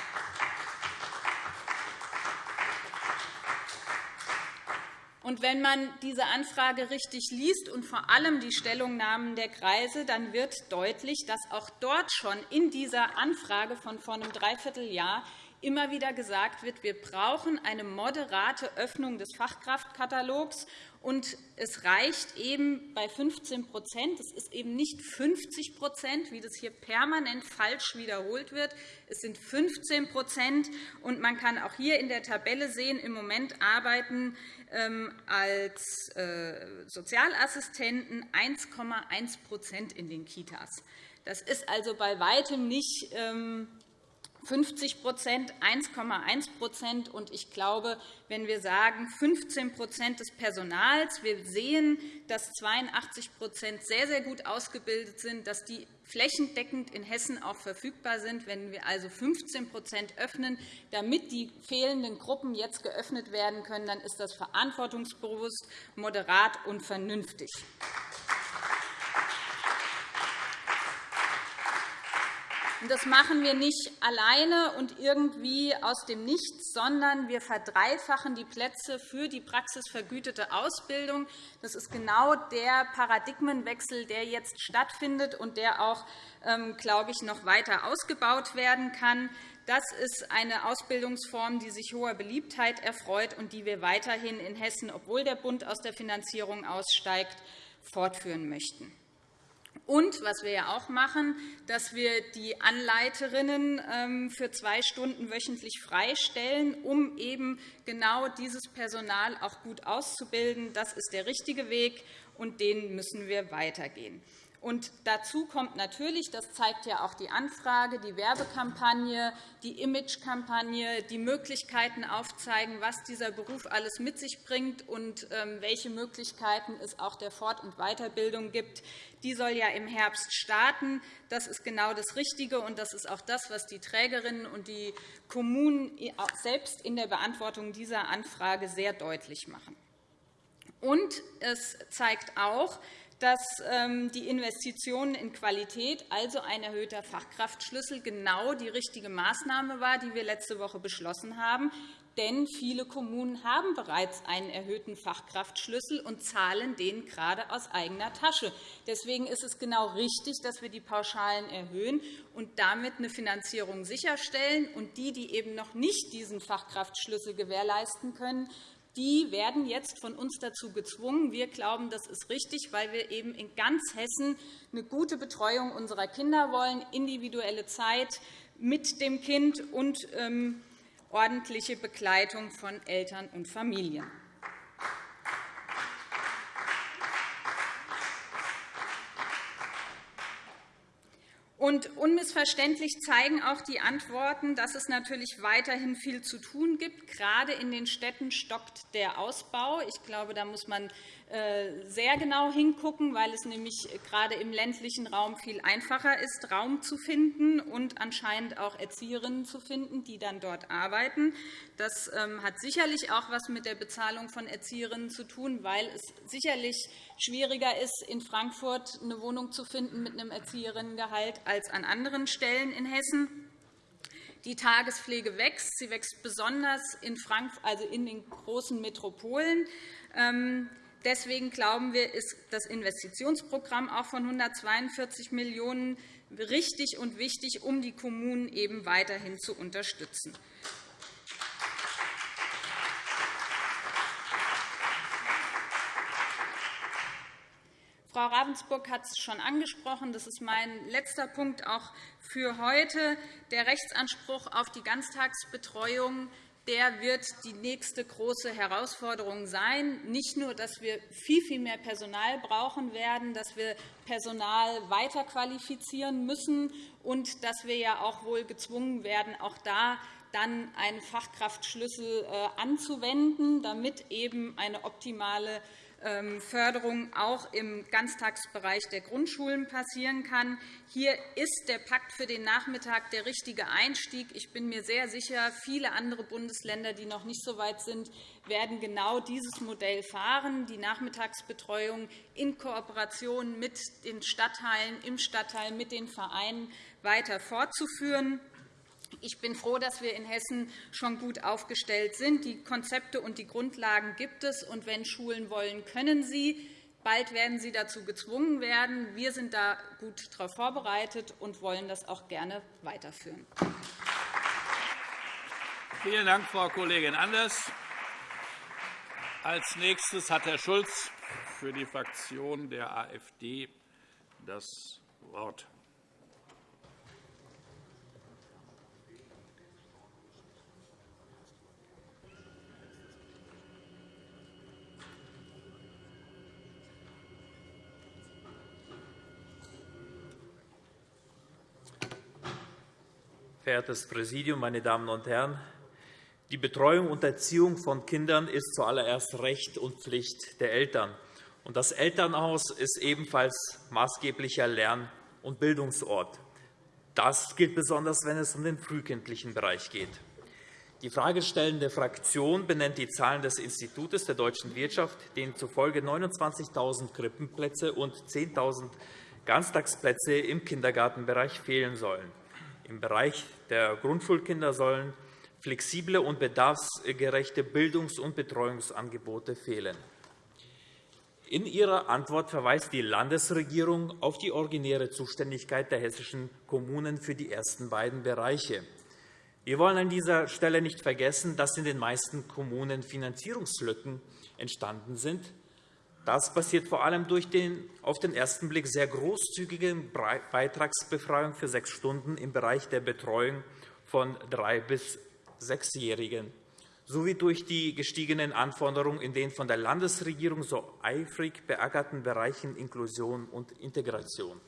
Und wenn man diese Anfrage richtig liest und vor allem die Stellungnahmen der Kreise, dann wird deutlich, dass auch dort schon in dieser Anfrage von vor einem Dreivierteljahr immer wieder gesagt wird, wir brauchen eine moderate Öffnung des Fachkraftkatalogs. Und es reicht eben bei 15% Es ist eben nicht 50% wie das hier permanent falsch wiederholt wird. Es sind 15% und Man kann auch hier in der Tabelle sehen, im Moment arbeiten ähm, als äh, Sozialassistenten 1,1% in den Kitas. Das ist also bei weitem nicht ähm, 50% 1,1% Und ich glaube, wenn wir sagen 15% des Personals, wir sehen, dass 82% sehr, sehr gut ausgebildet sind, dass die flächendeckend in Hessen auch verfügbar sind. Wenn wir also 15% öffnen, damit die fehlenden Gruppen jetzt geöffnet werden können, dann ist das verantwortungsbewusst, moderat und vernünftig. Das machen wir nicht alleine und irgendwie aus dem Nichts, sondern wir verdreifachen die Plätze für die praxisvergütete Ausbildung. Das ist genau der Paradigmenwechsel, der jetzt stattfindet und der auch, ähm, glaube ich, noch weiter ausgebaut werden kann. Das ist eine Ausbildungsform, die sich hoher Beliebtheit erfreut und die wir weiterhin in Hessen, obwohl der Bund aus der Finanzierung aussteigt, fortführen möchten. Und was wir ja auch machen, dass wir die Anleiterinnen ähm, für zwei Stunden wöchentlich freistellen, um eben genau dieses Personal auch gut auszubilden. Das ist der richtige Weg, und den müssen wir weitergehen. Und dazu kommt natürlich, das zeigt ja auch die Anfrage, die Werbekampagne, die Imagekampagne, die Möglichkeiten aufzeigen, was dieser Beruf alles mit sich bringt und ähm, welche Möglichkeiten es auch der Fort- und Weiterbildung gibt. Die soll ja im Herbst starten. Das ist genau das Richtige, und das ist auch das, was die Trägerinnen und die Kommunen selbst in der Beantwortung dieser Anfrage sehr deutlich machen. Und es zeigt auch, dass ähm, die Investitionen in Qualität, also ein erhöhter Fachkraftschlüssel, genau die richtige Maßnahme war, die wir letzte Woche beschlossen haben. Denn viele Kommunen haben bereits einen erhöhten Fachkraftschlüssel und zahlen den gerade aus eigener Tasche. Deswegen ist es genau richtig, dass wir die Pauschalen erhöhen und damit eine Finanzierung sicherstellen. Und die, die eben noch nicht diesen Fachkraftschlüssel gewährleisten können, die werden jetzt von uns dazu gezwungen. Wir glauben, das ist richtig, weil wir eben in ganz Hessen eine gute Betreuung unserer Kinder wollen, individuelle Zeit mit dem Kind und ähm, ordentliche Begleitung von Eltern und Familien. Und unmissverständlich zeigen auch die Antworten, dass es natürlich weiterhin viel zu tun gibt. Gerade in den Städten stockt der Ausbau. Ich glaube, da muss man sehr genau hingucken, weil es nämlich gerade im ländlichen Raum viel einfacher ist, Raum zu finden und anscheinend auch Erzieherinnen zu finden, die dann dort arbeiten. Das ähm, hat sicherlich auch etwas mit der Bezahlung von Erzieherinnen zu tun, weil es sicherlich schwieriger ist, in Frankfurt eine Wohnung zu finden mit einem Erzieherinnengehalt als an anderen Stellen in Hessen. Die Tagespflege wächst. Sie wächst besonders in, Frankfurt, also in den großen Metropolen. Deswegen glauben wir, ist das Investitionsprogramm auch von 142 Millionen € richtig und wichtig, um die Kommunen eben weiterhin zu unterstützen. Frau Ravensburg hat es schon angesprochen. Das ist mein letzter Punkt auch für heute. Der Rechtsanspruch auf die Ganztagsbetreuung der wird die nächste große Herausforderung sein. Nicht nur, dass wir viel, viel mehr Personal brauchen werden, dass wir Personal weiter qualifizieren müssen und dass wir ja auch wohl gezwungen werden, auch da dann einen Fachkraftschlüssel äh, anzuwenden, damit eben eine optimale Förderung auch im Ganztagsbereich der Grundschulen passieren kann. Hier ist der Pakt für den Nachmittag der richtige Einstieg. Ich bin mir sehr sicher, viele andere Bundesländer, die noch nicht so weit sind, werden genau dieses Modell fahren, die Nachmittagsbetreuung in Kooperation mit den Stadtteilen, im Stadtteil, mit den Vereinen weiter fortzuführen. Ich bin froh, dass wir in Hessen schon gut aufgestellt sind. Die Konzepte und die Grundlagen gibt es. Und wenn Schulen wollen, können sie. Bald werden sie dazu gezwungen werden. Wir sind da gut darauf vorbereitet und wollen das auch gerne weiterführen. Vielen Dank, Frau Kollegin Anders. Als nächstes hat Herr Schulz für die Fraktion der AfD das Wort. Verehrtes Präsidium, meine Damen und Herren! Die Betreuung und Erziehung von Kindern ist zuallererst Recht und Pflicht der Eltern. Das Elternhaus ist ebenfalls maßgeblicher Lern- und Bildungsort. Das gilt besonders, wenn es um den frühkindlichen Bereich geht. Die fragestellende Fraktion benennt die Zahlen des Instituts der deutschen Wirtschaft, denen zufolge 29.000 Krippenplätze und 10.000 Ganztagsplätze im Kindergartenbereich fehlen sollen. Im Bereich der Grundschulkinder sollen flexible und bedarfsgerechte Bildungs- und Betreuungsangebote fehlen. In ihrer Antwort verweist die Landesregierung auf die originäre Zuständigkeit der hessischen Kommunen für die ersten beiden Bereiche. Wir wollen an dieser Stelle nicht vergessen, dass in den meisten Kommunen Finanzierungslücken entstanden sind, das passiert vor allem durch den auf den ersten Blick sehr großzügige Beitragsbefreiung für sechs Stunden im Bereich der Betreuung von drei- bis sechsjährigen sowie durch die gestiegenen Anforderungen in den von der Landesregierung so eifrig beackerten Bereichen Inklusion und Integration.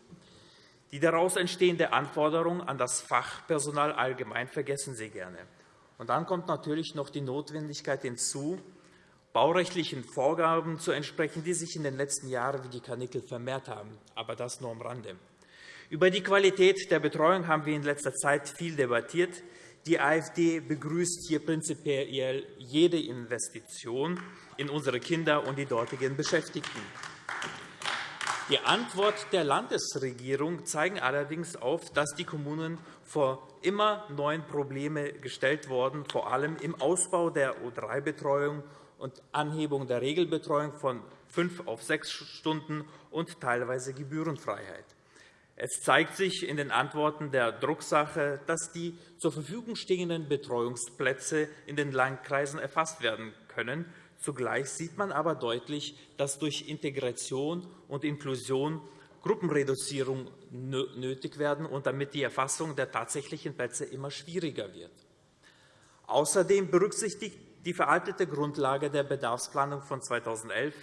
Die daraus entstehende Anforderung an das Fachpersonal allgemein vergessen Sie gerne. Und dann kommt natürlich noch die Notwendigkeit hinzu, baurechtlichen Vorgaben zu entsprechen, die sich in den letzten Jahren wie die Karnickel vermehrt haben. Aber das nur am Rande. Über die Qualität der Betreuung haben wir in letzter Zeit viel debattiert. Die AfD begrüßt hier prinzipiell jede Investition in unsere Kinder und die dortigen Beschäftigten. Die Antwort der Landesregierung zeigt allerdings auf, dass die Kommunen vor immer neuen Probleme gestellt wurden, vor allem im Ausbau der O3-Betreuung und Anhebung der Regelbetreuung von fünf auf sechs Stunden und teilweise Gebührenfreiheit. Es zeigt sich in den Antworten der Drucksache, dass die zur Verfügung stehenden Betreuungsplätze in den Landkreisen erfasst werden können. Zugleich sieht man aber deutlich, dass durch Integration und Inklusion Gruppenreduzierung nötig werden und damit die Erfassung der tatsächlichen Plätze immer schwieriger wird. Außerdem berücksichtigt die veraltete Grundlage der Bedarfsplanung von 2011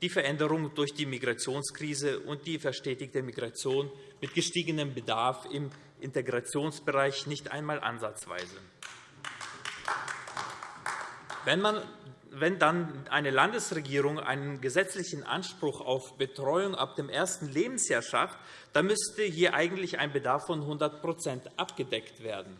die Veränderung durch die Migrationskrise und die verstetigte Migration mit gestiegenem Bedarf im Integrationsbereich nicht einmal ansatzweise. Wenn, man, wenn dann eine Landesregierung einen gesetzlichen Anspruch auf Betreuung ab dem ersten Lebensjahr schafft, dann müsste hier eigentlich ein Bedarf von 100% abgedeckt werden.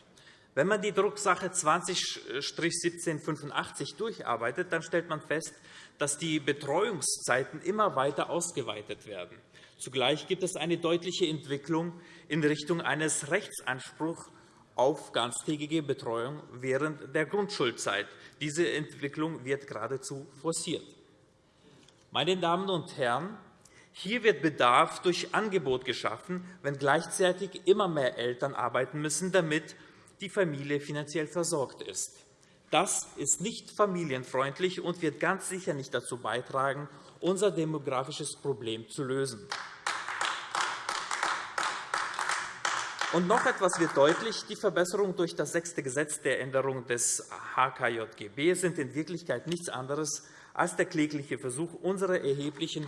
Wenn man die Drucksache 20-1785 durcharbeitet, dann stellt man fest, dass die Betreuungszeiten immer weiter ausgeweitet werden. Zugleich gibt es eine deutliche Entwicklung in Richtung eines Rechtsanspruchs auf ganztägige Betreuung während der Grundschulzeit. Diese Entwicklung wird geradezu forciert. Meine Damen und Herren, hier wird Bedarf durch Angebot geschaffen, wenn gleichzeitig immer mehr Eltern arbeiten müssen, damit die Familie finanziell versorgt ist. Das ist nicht familienfreundlich und wird ganz sicher nicht dazu beitragen, unser demografisches Problem zu lösen. Und noch etwas wird deutlich. Die Verbesserungen durch das sechste Gesetz der Änderung des HKJGB sind in Wirklichkeit nichts anderes als der klägliche Versuch, unsere erheblichen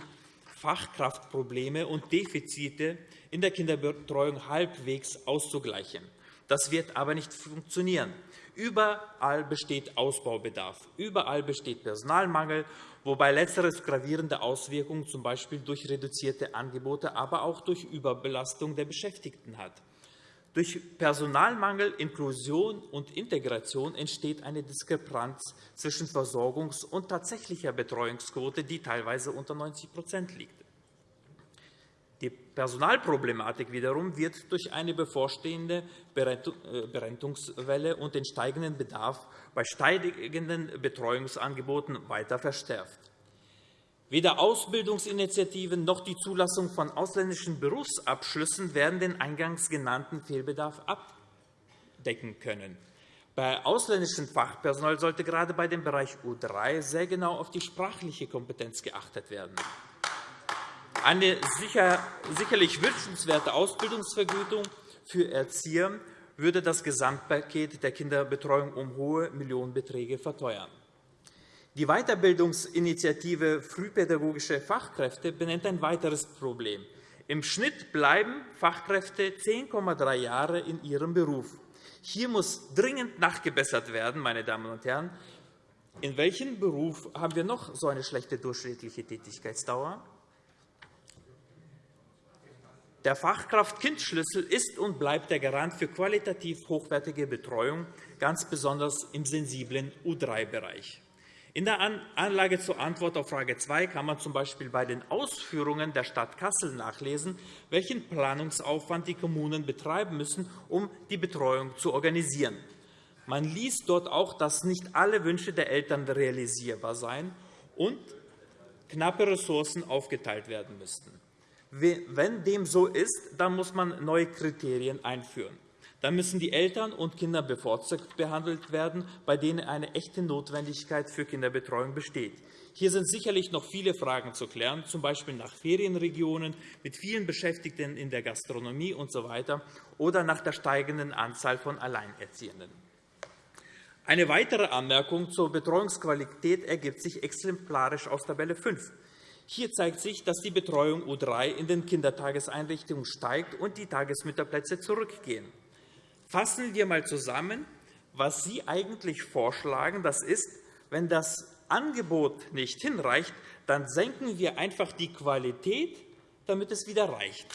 Fachkraftprobleme und Defizite in der Kinderbetreuung halbwegs auszugleichen. Das wird aber nicht funktionieren. Überall besteht Ausbaubedarf. Überall besteht Personalmangel, wobei letzteres gravierende Auswirkungen z. B. durch reduzierte Angebote, aber auch durch Überbelastung der Beschäftigten hat. Durch Personalmangel, Inklusion und Integration entsteht eine Diskrepanz zwischen Versorgungs- und tatsächlicher Betreuungsquote, die teilweise unter 90% liegt. Die Personalproblematik wiederum wird durch eine bevorstehende äh, Berentungswelle und den steigenden Bedarf bei steigenden Betreuungsangeboten weiter verstärkt. Weder Ausbildungsinitiativen noch die Zulassung von ausländischen Berufsabschlüssen werden den eingangs genannten Fehlbedarf abdecken können. Bei ausländischen Fachpersonal sollte gerade bei dem Bereich U3 sehr genau auf die sprachliche Kompetenz geachtet werden. Eine sicherlich wünschenswerte Ausbildungsvergütung für Erzieher würde das Gesamtpaket der Kinderbetreuung um hohe Millionenbeträge verteuern. Die Weiterbildungsinitiative Frühpädagogische Fachkräfte benennt ein weiteres Problem. Im Schnitt bleiben Fachkräfte 10,3 Jahre in ihrem Beruf. Hier muss dringend nachgebessert werden. Meine Damen und Herren. In welchem Beruf haben wir noch so eine schlechte durchschnittliche Tätigkeitsdauer? Der Fachkraft-Kind-Schlüssel ist und bleibt der Garant für qualitativ hochwertige Betreuung, ganz besonders im sensiblen U3-Bereich. In der Anlage zur Antwort auf Frage 2 kann man z.B. bei den Ausführungen der Stadt Kassel nachlesen, welchen Planungsaufwand die Kommunen betreiben müssen, um die Betreuung zu organisieren. Man liest dort auch, dass nicht alle Wünsche der Eltern realisierbar seien und knappe Ressourcen aufgeteilt werden müssten. Wenn dem so ist, dann muss man neue Kriterien einführen. Dann müssen die Eltern und Kinder bevorzugt behandelt werden, bei denen eine echte Notwendigkeit für Kinderbetreuung besteht. Hier sind sicherlich noch viele Fragen zu klären, z. B. nach Ferienregionen mit vielen Beschäftigten in der Gastronomie usw. So oder nach der steigenden Anzahl von Alleinerziehenden. Eine weitere Anmerkung zur Betreuungsqualität ergibt sich exemplarisch aus Tabelle 5. Hier zeigt sich, dass die Betreuung U3 in den Kindertageseinrichtungen steigt und die Tagesmütterplätze zurückgehen. Fassen wir einmal zusammen, was Sie eigentlich vorschlagen. Das ist, wenn das Angebot nicht hinreicht, dann senken wir einfach die Qualität, damit es wieder reicht.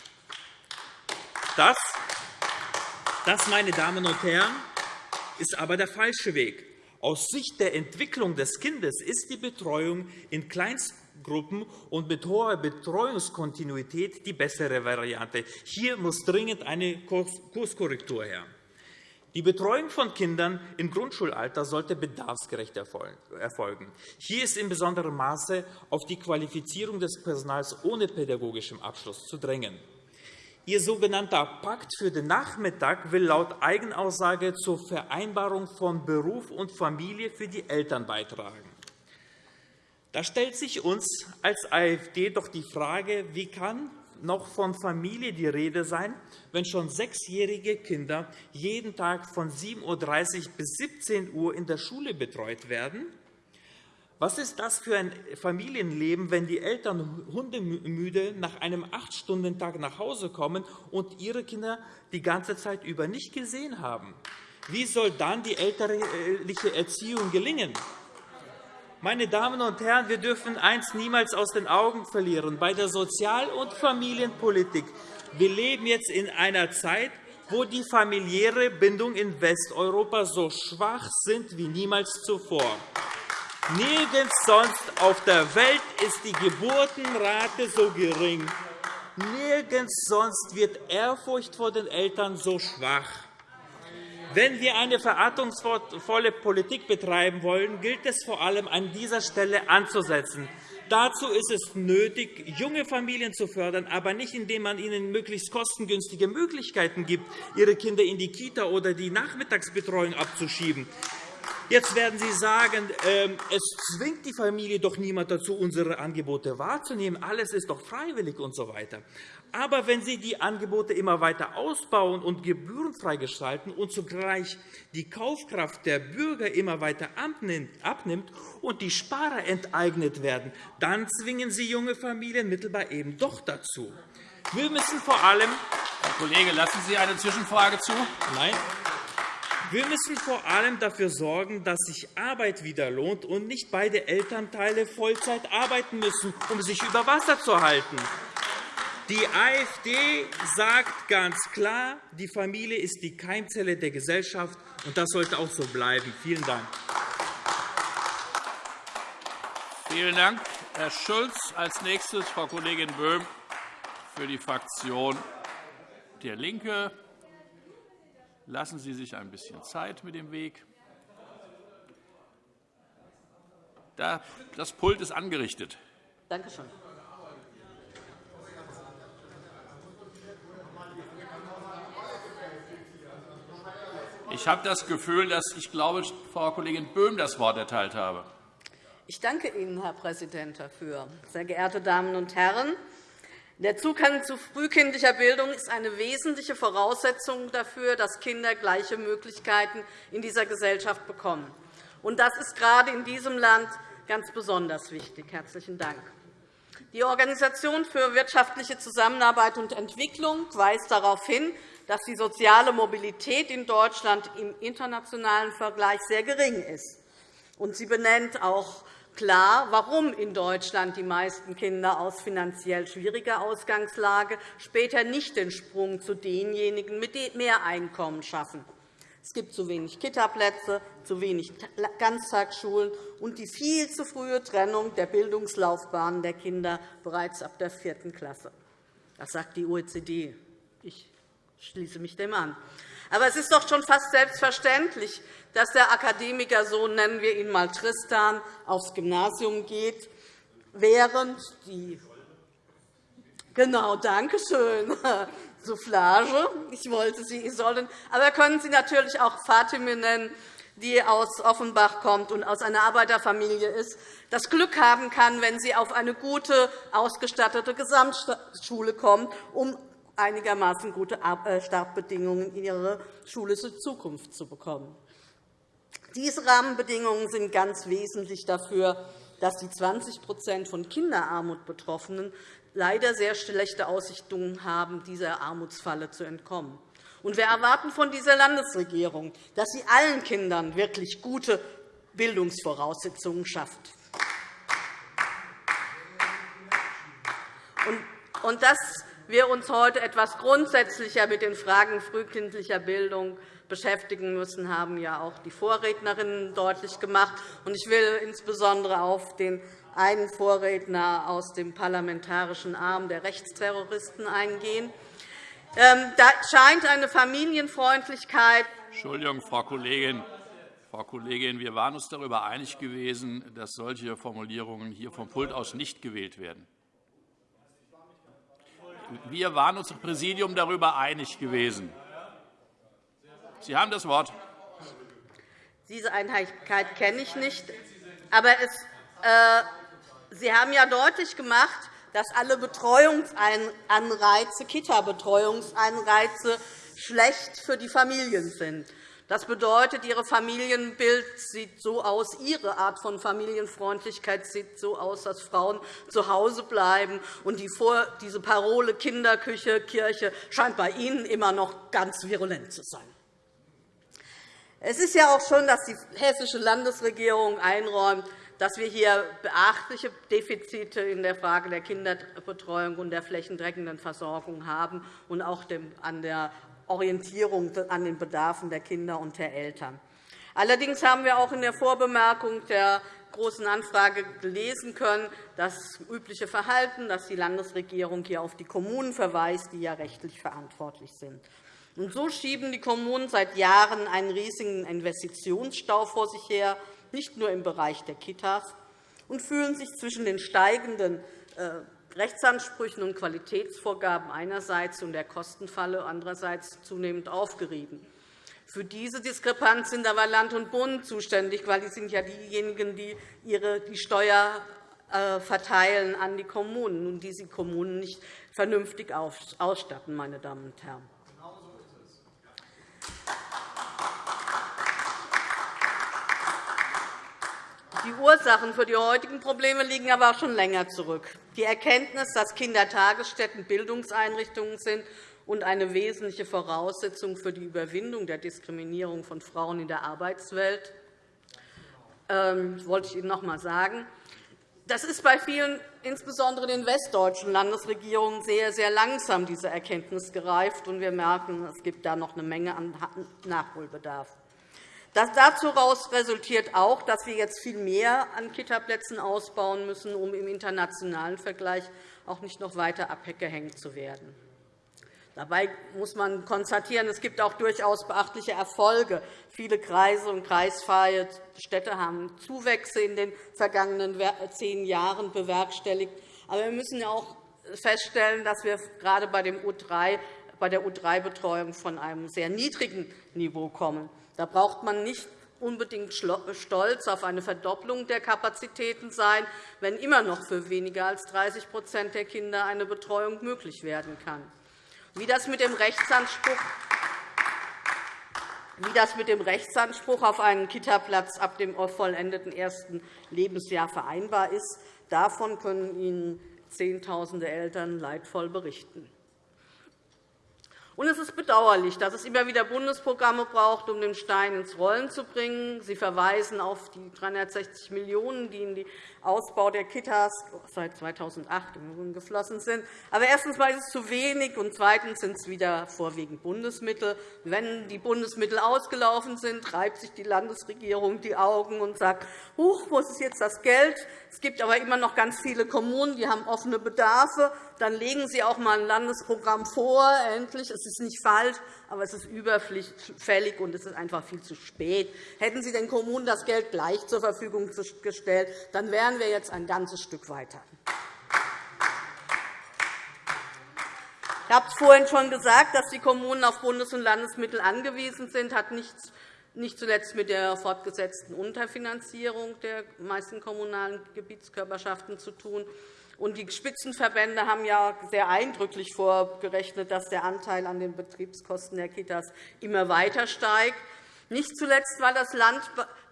Das, das meine Damen und Herren, ist aber der falsche Weg. Aus Sicht der Entwicklung des Kindes ist die Betreuung in Kleinst Gruppen und mit hoher Betreuungskontinuität die bessere Variante. Hier muss dringend eine Kurskorrektur her. Die Betreuung von Kindern im Grundschulalter sollte bedarfsgerecht erfolgen. Hier ist in besonderem Maße auf die Qualifizierung des Personals ohne pädagogischem Abschluss zu drängen. Ihr sogenannter Pakt für den Nachmittag will laut Eigenaussage zur Vereinbarung von Beruf und Familie für die Eltern beitragen. Da stellt sich uns als AfD doch die Frage, wie kann noch von Familie die Rede sein, wenn schon sechsjährige Kinder jeden Tag von 7.30 Uhr bis 17 Uhr in der Schule betreut werden? Was ist das für ein Familienleben, wenn die Eltern hundemüde nach einem Acht-Stunden-Tag nach Hause kommen und ihre Kinder die ganze Zeit über nicht gesehen haben? Wie soll dann die elterliche Erziehung gelingen? Meine Damen und Herren, wir dürfen eines niemals aus den Augen verlieren. Bei der Sozial- und Familienpolitik wir leben jetzt in einer Zeit, wo die familiäre Bindung in Westeuropa so schwach sind wie niemals zuvor. Nirgends sonst auf der Welt ist die Geburtenrate so gering. Nirgends sonst wird Ehrfurcht vor den Eltern so schwach. Wenn wir eine verantwortungsvolle Politik betreiben wollen, gilt es vor allem an dieser Stelle anzusetzen. Dazu ist es nötig, junge Familien zu fördern, aber nicht, indem man ihnen möglichst kostengünstige Möglichkeiten gibt, ihre Kinder in die Kita oder die Nachmittagsbetreuung abzuschieben. Jetzt werden Sie sagen, ähm, es zwingt die Familie doch niemand dazu, unsere Angebote wahrzunehmen. Alles ist doch freiwillig usw. So Aber wenn Sie die Angebote immer weiter ausbauen und gebührenfrei gestalten und zugleich die Kaufkraft der Bürger immer weiter abnimmt und die Sparer enteignet werden, dann zwingen Sie junge Familien mittelbar eben doch dazu. Wir müssen vor allem Herr Kollege, lassen Sie eine Zwischenfrage zu? Nein. Wir müssen vor allem dafür sorgen, dass sich Arbeit wieder lohnt und nicht beide Elternteile Vollzeit arbeiten müssen, um sich über Wasser zu halten. Die AfD sagt ganz klar, die Familie ist die Keimzelle der Gesellschaft, und das sollte auch so bleiben. Vielen Dank. Vielen Dank, Herr Schulz. Als nächstes Frau Kollegin Böhm für die Fraktion DIE LINKE. Lassen Sie sich ein bisschen Zeit mit dem Weg. Das Pult ist angerichtet. Danke schön. Ich habe das Gefühl, dass ich glaube, Frau Kollegin Böhm das Wort erteilt habe. Ich danke Ihnen, Herr Präsident, dafür. Sehr geehrte Damen und Herren! Der Zugang zu frühkindlicher Bildung ist eine wesentliche Voraussetzung dafür, dass Kinder gleiche Möglichkeiten in dieser Gesellschaft bekommen. Und das ist gerade in diesem Land ganz besonders wichtig. – Herzlichen Dank. Die Organisation für wirtschaftliche Zusammenarbeit und Entwicklung weist darauf hin, dass die soziale Mobilität in Deutschland im internationalen Vergleich sehr gering ist. Sie benennt auch klar, warum in Deutschland die meisten Kinder aus finanziell schwieriger Ausgangslage später nicht den Sprung zu denjenigen mit mehr Einkommen schaffen. Es gibt zu wenig Kitaplätze, zu wenig Ganztagsschulen und die viel zu frühe Trennung der Bildungslaufbahnen der Kinder bereits ab der vierten Klasse. Das sagt die OECD. Ich schließe mich dem an. Aber es ist doch schon fast selbstverständlich, dass der Akademikersohn, nennen wir ihn einmal Tristan, aufs Gymnasium geht, während die Genau, danke schön. Soufflage. Ich wollte Sie sollen. Aber können Sie natürlich auch Fatime nennen, die aus Offenbach kommt und aus einer Arbeiterfamilie ist, das Glück haben kann, wenn sie auf eine gute, ausgestattete Gesamtschule kommt, um einigermaßen gute äh, Startbedingungen in ihre schulische Zukunft zu bekommen. Diese Rahmenbedingungen sind ganz wesentlich dafür, dass die 20% von Kinderarmut Betroffenen leider sehr schlechte Aussichten haben, dieser Armutsfalle zu entkommen. wir erwarten von dieser Landesregierung, dass sie allen Kindern wirklich gute Bildungsvoraussetzungen schafft. Und das wir uns heute etwas grundsätzlicher mit den Fragen frühkindlicher Bildung beschäftigen müssen, haben ja auch die Vorrednerinnen deutlich gemacht. Ich will insbesondere auf den einen Vorredner aus dem parlamentarischen Arm der Rechtsterroristen eingehen. Ähm, da scheint eine Familienfreundlichkeit. Entschuldigung, Frau Kollegin. Frau Kollegin, wir waren uns darüber einig gewesen, dass solche Formulierungen hier vom Pult aus nicht gewählt werden. Wir waren uns im Präsidium darüber einig gewesen. Sie haben das Wort. Diese Einheitlichkeit kenne ich nicht. Aber es, äh, Sie haben ja deutlich gemacht, dass alle Betreuungsanreize, Kita-Betreuungseinreize schlecht für die Familien sind. Das bedeutet, Ihre Familienbild sieht so aus, Ihre Art von Familienfreundlichkeit sieht so aus, dass Frauen zu Hause bleiben. Und diese Parole Kinderküche, Kirche scheint bei Ihnen immer noch ganz virulent zu sein. Es ist ja auch schön, dass die hessische Landesregierung einräumt, dass wir hier beachtliche Defizite in der Frage der Kinderbetreuung und der flächendeckenden Versorgung haben und auch an der Orientierung an den Bedarfen der Kinder und der Eltern. Allerdings haben wir auch in der Vorbemerkung der Großen Anfrage gelesen können, das übliche Verhalten, dass die Landesregierung hier auf die Kommunen verweist, die ja rechtlich verantwortlich sind. Und so schieben die Kommunen seit Jahren einen riesigen Investitionsstau vor sich her, nicht nur im Bereich der Kitas, und fühlen sich zwischen den steigenden äh, Rechtsansprüchen und Qualitätsvorgaben einerseits und der Kostenfalle andererseits zunehmend aufgerieben. Für diese Diskrepanz sind aber Land und Bund zuständig, weil die sind ja diejenigen, die ihre, die Steuer äh, verteilen an die Kommunen und die sie Kommunen nicht vernünftig ausstatten, meine Damen und Herren. Die Ursachen für die heutigen Probleme liegen aber auch schon länger zurück. Die Erkenntnis, dass Kindertagesstätten Bildungseinrichtungen sind und eine wesentliche Voraussetzung für die Überwindung der Diskriminierung von Frauen in der Arbeitswelt, ähm, wollte ich Ihnen noch einmal sagen. Das ist bei vielen, insbesondere den westdeutschen Landesregierungen, sehr, sehr langsam diese Erkenntnis gereift. und Wir merken, es gibt da noch eine Menge an Nachholbedarf. Das daraus resultiert auch, dass wir jetzt viel mehr an Kitaplätzen ausbauen müssen, um im internationalen Vergleich auch nicht noch weiter abgehängt zu werden. Dabei muss man konstatieren, es gibt auch durchaus beachtliche Erfolge. Viele Kreise und kreisfreie Städte haben Zuwächse in den vergangenen zehn Jahren bewerkstelligt. Aber wir müssen auch feststellen, dass wir gerade bei, der U3-Betreuung von einem sehr niedrigen Niveau kommen. Da braucht man nicht unbedingt stolz auf eine Verdopplung der Kapazitäten sein, wenn immer noch für weniger als 30% der Kinder eine Betreuung möglich werden kann. Wie das mit dem Rechtsanspruch wie das mit dem Rechtsanspruch auf einen Kitaplatz ab dem vollendeten ersten Lebensjahr vereinbar ist, davon können Ihnen Zehntausende Eltern leidvoll berichten. Und es ist bedauerlich, dass es immer wieder Bundesprogramme braucht, um den Stein ins Rollen zu bringen. Sie verweisen auf die 360 Millionen €, die in den Ausbau der Kitas seit 2008 geflossen sind. Aber erstens ist es zu wenig, und zweitens sind es wieder vorwiegend Bundesmittel. Wenn die Bundesmittel ausgelaufen sind, reibt sich die Landesregierung die Augen und sagt, Huch, wo ist jetzt das Geld? Es gibt aber immer noch ganz viele Kommunen, die haben offene Bedarfe. Dann legen Sie auch einmal ein Landesprogramm vor, endlich. Es ist nicht falsch, aber es ist überfällig und es ist einfach viel zu spät. Hätten Sie den Kommunen das Geld gleich zur Verfügung gestellt, dann wären wir jetzt ein ganzes Stück weiter. Ich habe es vorhin schon gesagt, dass die Kommunen auf Bundes- und Landesmittel angewiesen sind. Das hat nichts nicht zuletzt mit der fortgesetzten Unterfinanzierung der meisten kommunalen Gebietskörperschaften zu tun. Und die Spitzenverbände haben ja sehr eindrücklich vorgerechnet, dass der Anteil an den Betriebskosten der Kitas immer weiter steigt, nicht zuletzt, weil das Land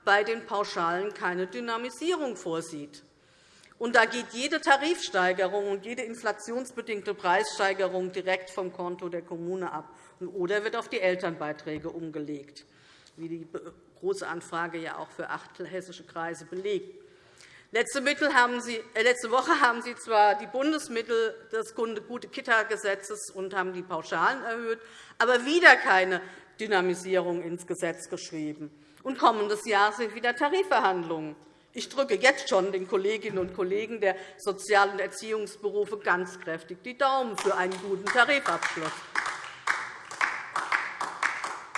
bei den Pauschalen keine Dynamisierung vorsieht. Und da geht jede Tarifsteigerung und jede inflationsbedingte Preissteigerung direkt vom Konto der Kommune ab oder wird auf die Elternbeiträge umgelegt, wie die Große Anfrage ja auch für acht hessische Kreise belegt. Letzte, äh, letzte Woche haben Sie zwar die Bundesmittel des Gute-Kita-Gesetzes und haben die Pauschalen erhöht, aber wieder keine Dynamisierung ins Gesetz geschrieben. Und kommendes Jahr sind wieder Tarifverhandlungen. Ich drücke jetzt schon den Kolleginnen und Kollegen der Sozial- und Erziehungsberufe ganz kräftig die Daumen für einen guten Tarifabschluss.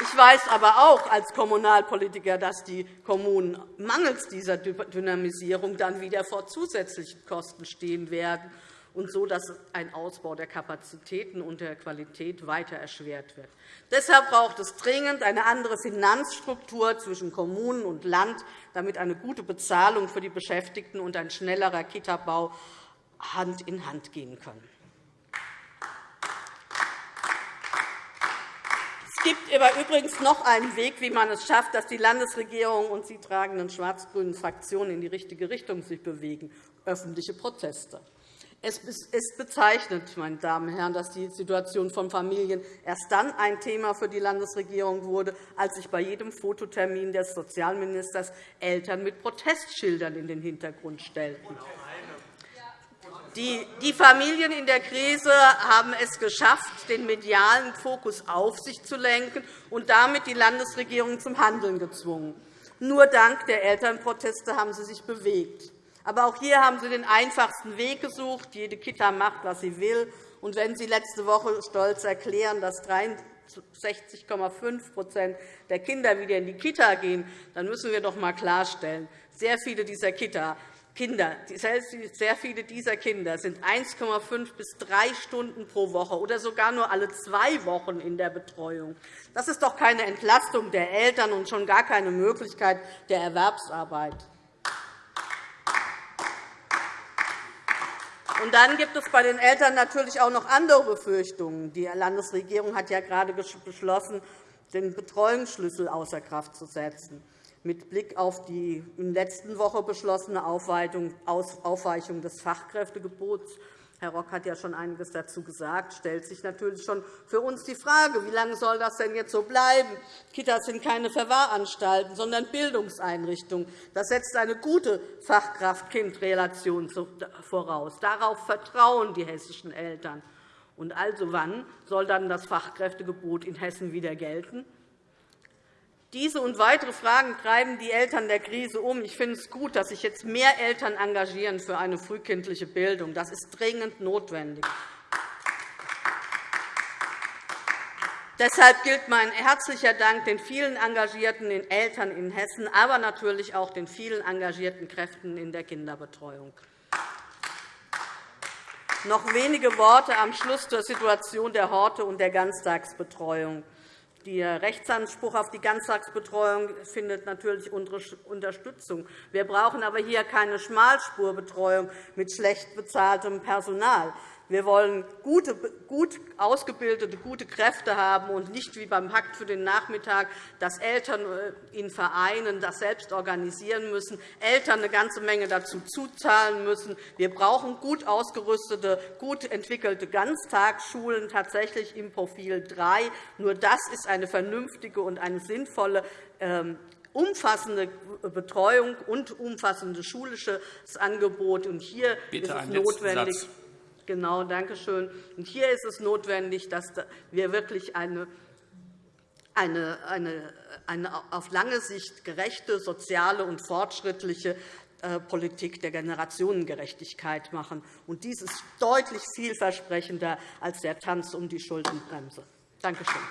Ich weiß aber auch als Kommunalpolitiker, dass die Kommunen mangels dieser Dynamisierung dann wieder vor zusätzlichen Kosten stehen werden, und so dass ein Ausbau der Kapazitäten und der Qualität weiter erschwert wird. Deshalb braucht es dringend eine andere Finanzstruktur zwischen Kommunen und Land, damit eine gute Bezahlung für die Beschäftigten und ein schnellerer Kitabau Hand in Hand gehen können. Gibt aber übrigens noch einen Weg, wie man es schafft, dass die Landesregierung und die tragenden schwarz-grünen Fraktionen in die richtige Richtung sich bewegen, öffentliche Proteste. Es ist bezeichnend, meine Damen und Herren, dass die Situation von Familien erst dann ein Thema für die Landesregierung wurde, als sich bei jedem Fototermin des Sozialministers Eltern mit Protestschildern in den Hintergrund stellten. Die Familien in der Krise haben es geschafft, den medialen Fokus auf sich zu lenken und damit die Landesregierung zum Handeln gezwungen. Nur dank der Elternproteste haben sie sich bewegt. Aber auch hier haben Sie den einfachsten Weg gesucht. Jede Kita macht, was sie will. Und wenn Sie letzte Woche stolz erklären, dass 63,5% der Kinder wieder in die Kita gehen, dann müssen wir doch einmal klarstellen, sehr viele dieser Kita Kinder, sehr viele dieser Kinder sind 1,5 bis 3 Stunden pro Woche oder sogar nur alle zwei Wochen in der Betreuung. Das ist doch keine Entlastung der Eltern und schon gar keine Möglichkeit der Erwerbsarbeit. Und dann gibt es bei den Eltern natürlich auch noch andere Befürchtungen. Die Landesregierung hat ja gerade beschlossen, den Betreuungsschlüssel außer Kraft zu setzen. Mit Blick auf die in der letzten Woche beschlossene Aufweichung des Fachkräftegebots Herr Rock hat ja schon einiges dazu gesagt. stellt sich natürlich schon für uns die Frage, wie lange soll das denn jetzt so bleiben? Kitas sind keine Verwahranstalten, sondern Bildungseinrichtungen. Das setzt eine gute Fachkraft-Kind-Relation voraus. Darauf vertrauen die hessischen Eltern. Und also wann soll dann das Fachkräftegebot in Hessen wieder gelten? Diese und weitere Fragen treiben die Eltern der Krise um. Ich finde es gut, dass sich jetzt mehr Eltern engagieren für eine frühkindliche Bildung. Das ist dringend notwendig. Deshalb gilt mein herzlicher Dank den vielen engagierten Eltern in Hessen, aber natürlich auch den vielen engagierten Kräften in der Kinderbetreuung. Noch wenige Worte am Schluss zur Situation der Horte und der Ganztagsbetreuung. Der Rechtsanspruch auf die Ganztagsbetreuung findet natürlich Unterstützung. Wir brauchen aber hier keine Schmalspurbetreuung mit schlecht bezahltem Personal. Wir wollen gute, gut ausgebildete, gute Kräfte haben und nicht wie beim Pakt für den Nachmittag, dass Eltern äh, in Vereinen das selbst organisieren müssen, Eltern eine ganze Menge dazu zuzahlen müssen. Wir brauchen gut ausgerüstete, gut entwickelte Ganztagsschulen tatsächlich im Profil 3. Nur das ist eine vernünftige und eine sinnvolle ähm, umfassende Betreuung und umfassendes schulisches Angebot. Hier Bitte ist es notwendig, Genau, danke schön. Und hier ist es notwendig, dass wir wirklich eine eine, eine, eine auf lange Sicht gerechte, soziale und fortschrittliche äh, Politik der Generationengerechtigkeit machen. Und dies ist deutlich vielversprechender als der Tanz um die Schuldenbremse. Danke schön.